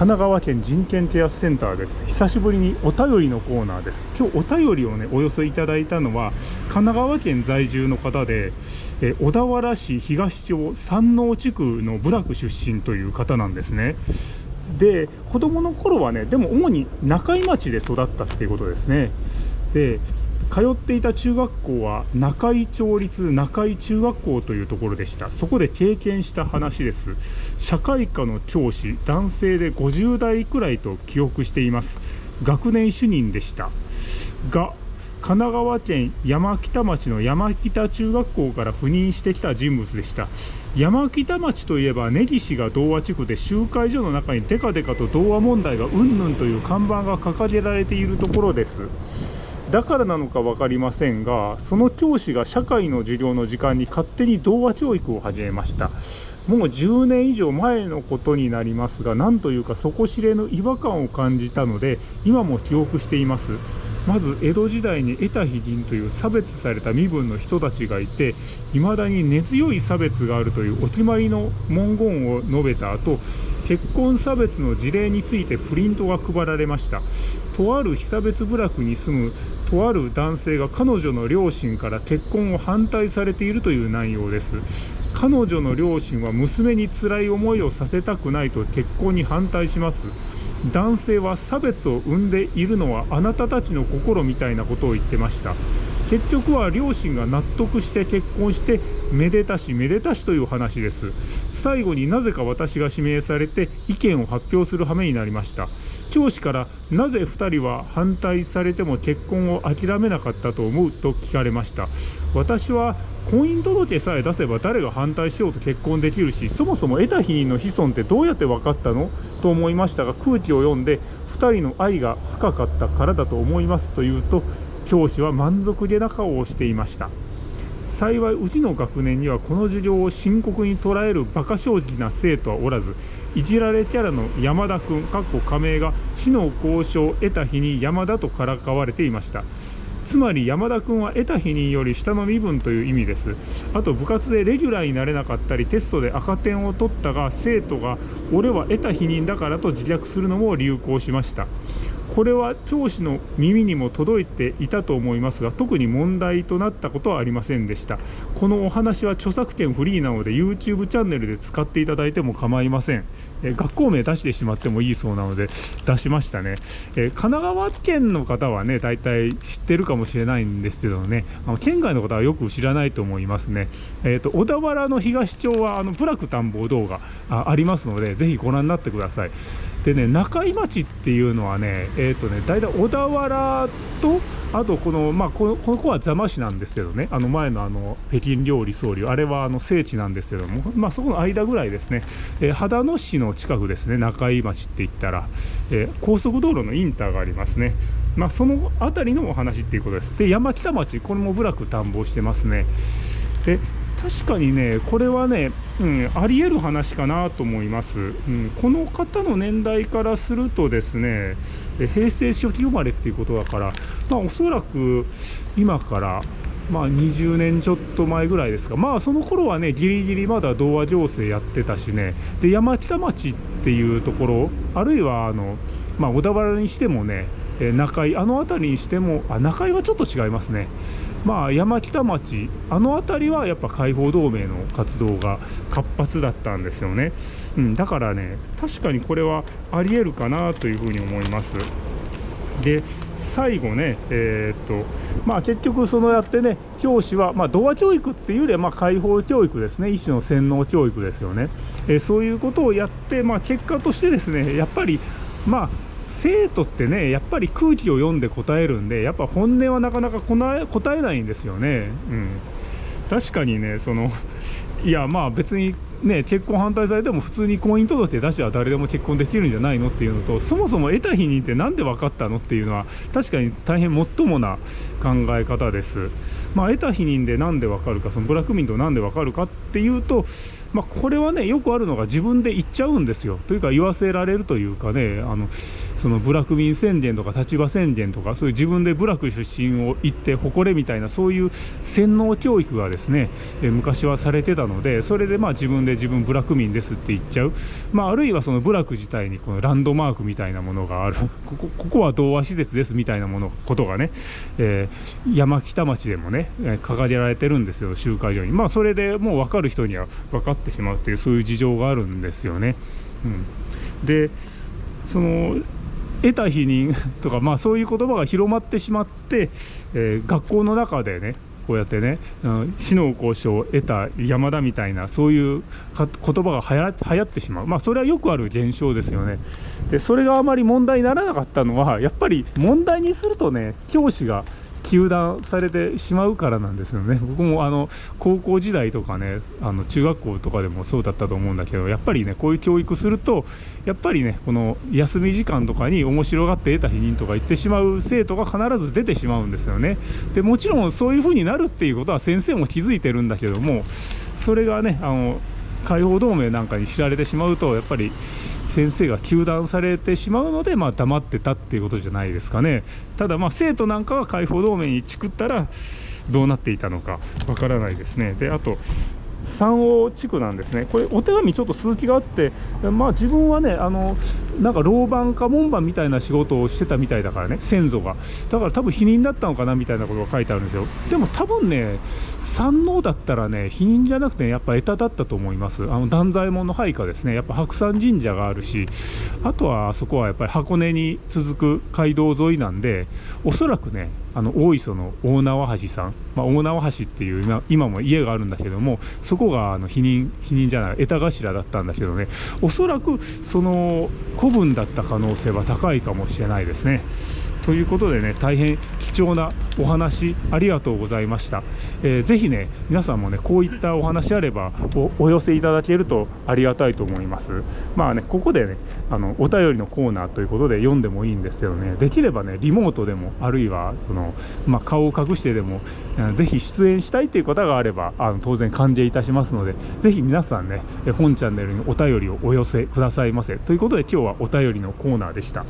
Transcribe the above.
神奈川県人権ケアセンターです。久しぶりにお便りのコーナーです。今日お便りをねお寄せいただいたのは神奈川県在住の方でえ小田原市東町山王地区の部落出身という方なんですね。で子供の頃はねでも主に中井町で育ったっていうことですね。で通っていた中学校は中井町立中井中学校というところでした。そこで経験した話です。社会科の教師男性で50代くらいと記憶しています。学年主任でした。が神奈川県山北町の山北中学校から赴任してきた人物でした。山北町といえば根岸が童話地区で集会所の中にデカデカと童話問題がうんぬんという看板が掲げられているところです。だからなのか分かりませんがその教師が社会の授業の時間に勝手に童話教育を始めました。もう10年以上前のことになりますが何というか底知れぬ違和感を感じたので今も記憶しています。まず江戸時代に得た非人という差別された身分の人たちがいて未だに根強い差別があるというお決まりの文言を述べた後結婚差別の事例についてプリントが配られました。とある被差別部落に住むとある男性が彼女の両親から結婚を反対されているという内容です。彼女の両親は娘に辛い思いをさせたくないと結婚に反対します。男性は差別を生んでいるのはあなたたちの心みたいなことを言ってました。結局は両親が納得して結婚してめでたしめでたしという話です。最後になぜか私が指名されて意見を発表する羽目になりました。教師からなぜ2人は反対されても結婚を諦めなかったと思うと聞かれました。私は婚姻届さえ出せば誰が反対しようと結婚できるしそもそも得た否認の子孫ってどうやって分かったの？と思いましたが空気を読んで2人の愛が深かったからだと思いますと言うと教師は満足げな顔をしていました。幸いうちの学年にはこの授業を深刻に捉える馬鹿正直な生徒はおらずいじられキャラの山田君かっこ仮名が死の交渉を得た日に山田とからかわれていました。つまり山田君は得た否認より下の身分という意味です。あと部活でレギュラーになれなかったりテストで赤点を取ったが生徒が俺は得た否認だからと自虐するのも流行しました。これは教師の耳にも届いていたと思いますが特に問題となったことはありませんでした。このお話は著作権フリーなので YouTube チャンネルで使っていただいても構いません。え学校名出してしまってもいいそうなので出しましたね、え神奈川県の方はね大体知ってるかもしれないんですけどね。あの県外の方はよく知らないと思いますね。えーと、小田原の東町はあのプラク探訪動画ありますのでぜひご覧になってください。でね中井町っていうのはねえっ、ー、とね大体小田原とあとこのまあこのこの子は座間市なんですけどねあの前のあの北京料理総理あれはあの聖地なんですけどもまあそこの間ぐらいですね、えー、秦野市の近くですね中井町って言ったら、えー、高速道路のインターがありますね。まあその辺りのお話っていうことです。で山北町これも部落探訪してますね。で確かにね、これはね、うん、あり得る話かなと思います、うん、この方の年代からするとですね、平成初期生まれっていうことだから、まあ、おそらく今から、まあ、20年ちょっと前ぐらいですが、まあ、その頃はね、ギリギリまだ童話情勢やってたしね、で山北町っていうところ、あるいはあの、まあ、小田原にしてもね、え中井、あの辺りにしても、あ中井はちょっと違いますね。まあ、山北町、あの辺りはやっぱ解放同盟の活動が活発だったんですよね、うん、だからね、確かにこれはありえるかなというふうに思います。で最後ね、えー、っとまあ、結局、そのやってね、教師は、まあ、童話教育っていうよりは、ま、解放教育ですね、一種の洗脳教育ですよね、えー、そういうことをやって、まあ、結果としてですね、やっぱり、まあ、生徒ってねやっぱり空気を読んで答えるんでやっぱ本音はなかなか答えないんですよね、うん、確かにねそのいやまあ別にね結婚反対されても普通に婚姻届出しは誰でも結婚できるんじゃないのっていうのとそもそも得た否認って何で分かったのっていうのは確かに大変もっともな考え方です。まあ得た否認で何で分かるかそのブラック民と何で分かるかっていうとまあ、これはねよくあるのが自分で言っちゃうんですよ。というか言わせられるというかねあのその部落民宣言とか立場宣言とかそういう自分で部落出身を言って誇れみたいなそういう洗脳教育がですね、昔はされてたののでそれでまあ自分で自分部落民ですって言っちゃう、まあ、あるいはその部落自体にこのランドマークみたいなものがある。ここここは童話施設ですみたいなものことがね、えー、山北町でもね掲げられてるんですよ集会所に。まあそれでもう分かる人には分かってしまうっていうそういう事情があるんですよね。うん、でその得た否認とか、まあ、そういう言葉が広まってしまって、えー、学校の中でねこうやってね、死の交渉を得た山田みたいなそういう言葉が流行ってしまう、まあ、それはよくある現象ですよね。でそれがあまり問題にならなかったのはやっぱり問題にするとね教師が糾弾されてしまうからなんですよね。僕もあの高校時代とかねあの中学校とかでもそうだったと思うんだけどやっぱりねこういう教育するとやっぱりねこの休み時間とかに面白がって得た否認とか言ってしまう生徒が必ず出てしまうんですよね。でもちろんそういう風になるっていうことは先生も気づいてるんだけどもそれがねあの解放同盟なんかに知られてしまうとやっぱり先生が糾弾されてしまうので、まあ、黙ってたっていうことじゃないですかね。ただまあ生徒なんかは解放同盟にチクったらどうなっていたのかわからないですね。であと三王地区なんですね。これお手紙ちょっと続きがあってまあ自分はねあのなんか老番か門番みたいな仕事をしてたみたいだからね先祖が。だから多分否認だったのかなみたいなことが書いてあるんですよ。でも多分ね山王だったらね否認じゃなくて、ね、やっぱ枝だったと思います。あの断罪門の配下ですね。やっぱ白山神社があるしあとはあそこはやっぱり箱根に続く街道沿いなんでおそらくねあの大磯の大縄橋さん、まあ、大縄橋っていう今今も家があるんだけどもそこがあの否認否認じゃない枝頭だったんだけどね。おそらくその古文だった可能性は高いかもしれないですね。ということでね大変貴重なお話ありがとうございました、えー、ぜひね皆さんもねこういったお話あればお寄せいただけるとありがたいと思います。まあねここでねあのお便りのコーナーということで読んでもいいんですけどね。できればねリモートでもあるいはその、まあ、顔を隠してでもぜひ出演したいという方があればあの当然歓迎いたしますのでぜひ皆さんね本チャンネルにお便りをお寄せくださいませ。ということで今日はお便りのコーナーでした。